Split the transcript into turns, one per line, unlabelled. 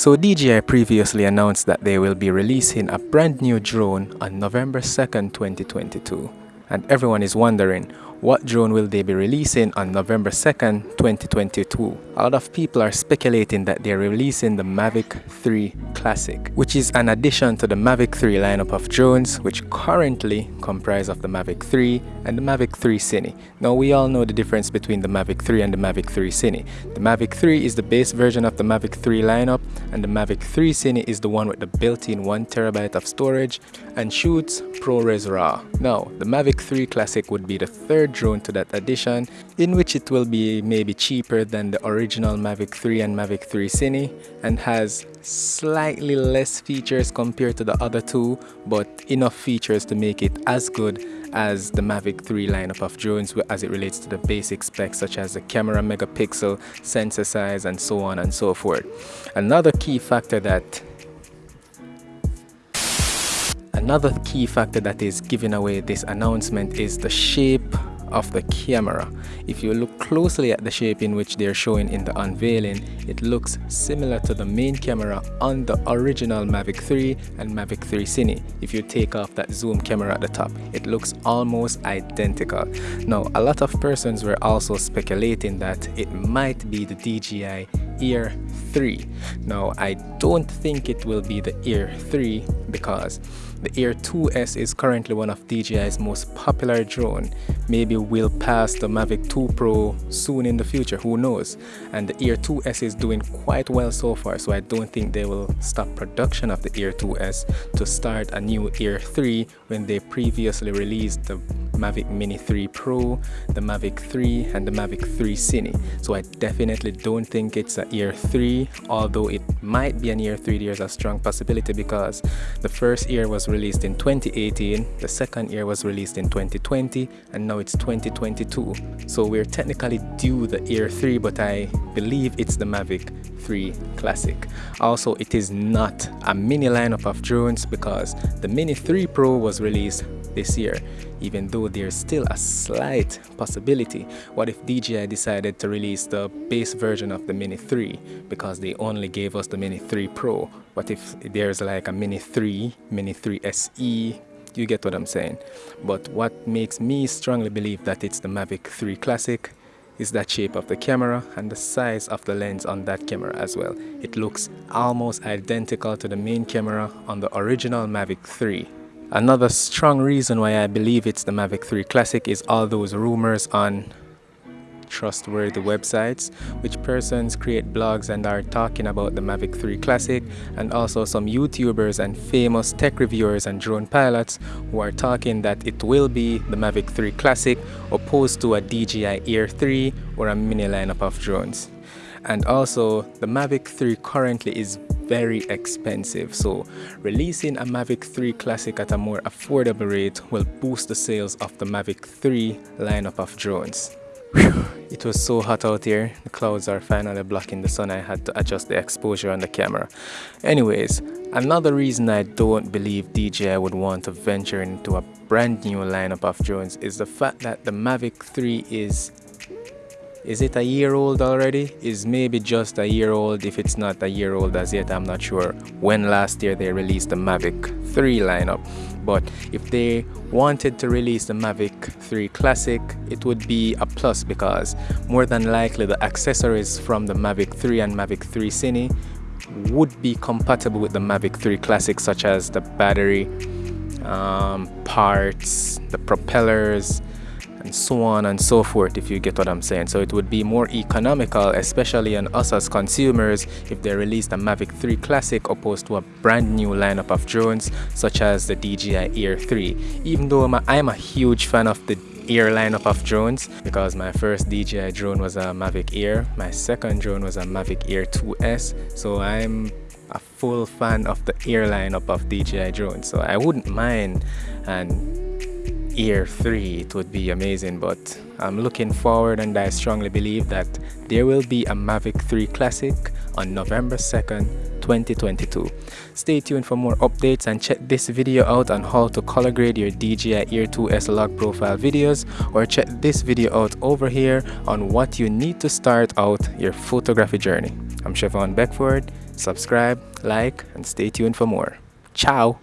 So DJI previously announced that they will be releasing a brand new drone on November 2nd, 2022. And everyone is wondering, what drone will they be releasing on November 2nd, 2022? A lot of people are speculating that they're releasing the Mavic 3 Classic, which is an addition to the Mavic 3 lineup of drones, which currently comprise of the Mavic 3 and the Mavic 3 Cine. Now we all know the difference between the Mavic 3 and the Mavic 3 Cine. The Mavic 3 is the base version of the Mavic 3 lineup and the Mavic 3 Cine is the one with the built-in 1TB of storage and shoots ProRes RAW. Now the Mavic 3 Classic would be the third drone to that addition in which it will be maybe cheaper than the original Mavic 3 and Mavic 3 Cine and has slightly less features compared to the other two but enough features to make it as good as the Mavic 3 lineup of drones as it relates to the basic specs such as the camera megapixel, sensor size and so on and so forth. Another key factor that Another key factor that is giving away this announcement is the shape of the camera. If you look closely at the shape in which they're showing in the unveiling, it looks similar to the main camera on the original Mavic 3 and Mavic 3 Cine. If you take off that zoom camera at the top, it looks almost identical. Now, a lot of persons were also speculating that it might be the DJI Air 3. Now, I don't think it will be the Air 3 because the Air 2S is currently one of DJI's most popular drone. Maybe we'll pass the Mavic 2 Pro soon in the future, who knows. And the Air 2S is doing quite well so far, so I don't think they will stop production of the Air 2S to start a new Air 3 when they previously released the Mavic Mini 3 Pro, the Mavic 3 and the Mavic 3 Cine. So I definitely don't think it's a Air 3, although it might be an Air 3, there's a strong possibility because the first Air was released in 2018, the second Air was released in 2020, and now it's 2022. So we're technically due the Air 3, but I believe it's the Mavic 3 Classic. Also, it is not a mini lineup of drones because the Mini 3 Pro was released this year even though there's still a slight possibility what if DJI decided to release the base version of the Mini 3 because they only gave us the Mini 3 Pro. But if there's like a Mini 3 Mini 3 SE you get what I'm saying. But what makes me strongly believe that it's the Mavic 3 Classic is that shape of the camera and the size of the lens on that camera as well. It looks almost identical to the main camera on the original Mavic 3 Another strong reason why I believe it's the Mavic 3 Classic is all those rumors on trustworthy websites which persons create blogs and are talking about the Mavic 3 Classic and also some YouTubers and famous tech reviewers and drone pilots who are talking that it will be the Mavic 3 Classic opposed to a DJI Air 3 or a mini lineup of drones. And also the Mavic 3 currently is very expensive so releasing a Mavic 3 Classic at a more affordable rate will boost the sales of the Mavic 3 lineup of drones. Whew, it was so hot out here, the clouds are finally blocking the sun, I had to adjust the exposure on the camera. Anyways, another reason I don't believe DJI would want to venture into a brand new lineup of drones is the fact that the Mavic 3 is is it a year old already? Is maybe just a year old. If it's not a year old as yet i'm not sure when last year they released the mavic 3 lineup but if they wanted to release the mavic 3 classic it would be a plus because more than likely the accessories from the mavic 3 and mavic 3 cine would be compatible with the mavic 3 classic such as the battery um, parts the propellers and so on and so forth if you get what I'm saying. So it would be more economical especially on us as consumers if they released a Mavic 3 Classic opposed to a brand new lineup of drones such as the DJI Air 3 even though I'm a, I'm a huge fan of the Air lineup of drones because my first DJI drone was a Mavic Air my second drone was a Mavic Air 2S so I'm a full fan of the Air lineup of DJI drones. So I wouldn't mind and Air 3 it would be amazing but I'm looking forward and I strongly believe that there will be a Mavic 3 Classic on November 2nd 2022 stay tuned for more updates and check this video out on how to color grade your DJI Air 2S log profile videos or check this video out over here on what you need to start out your photography journey I'm Chevon Beckford Subscribe, like, and stay tuned for more. Ciao!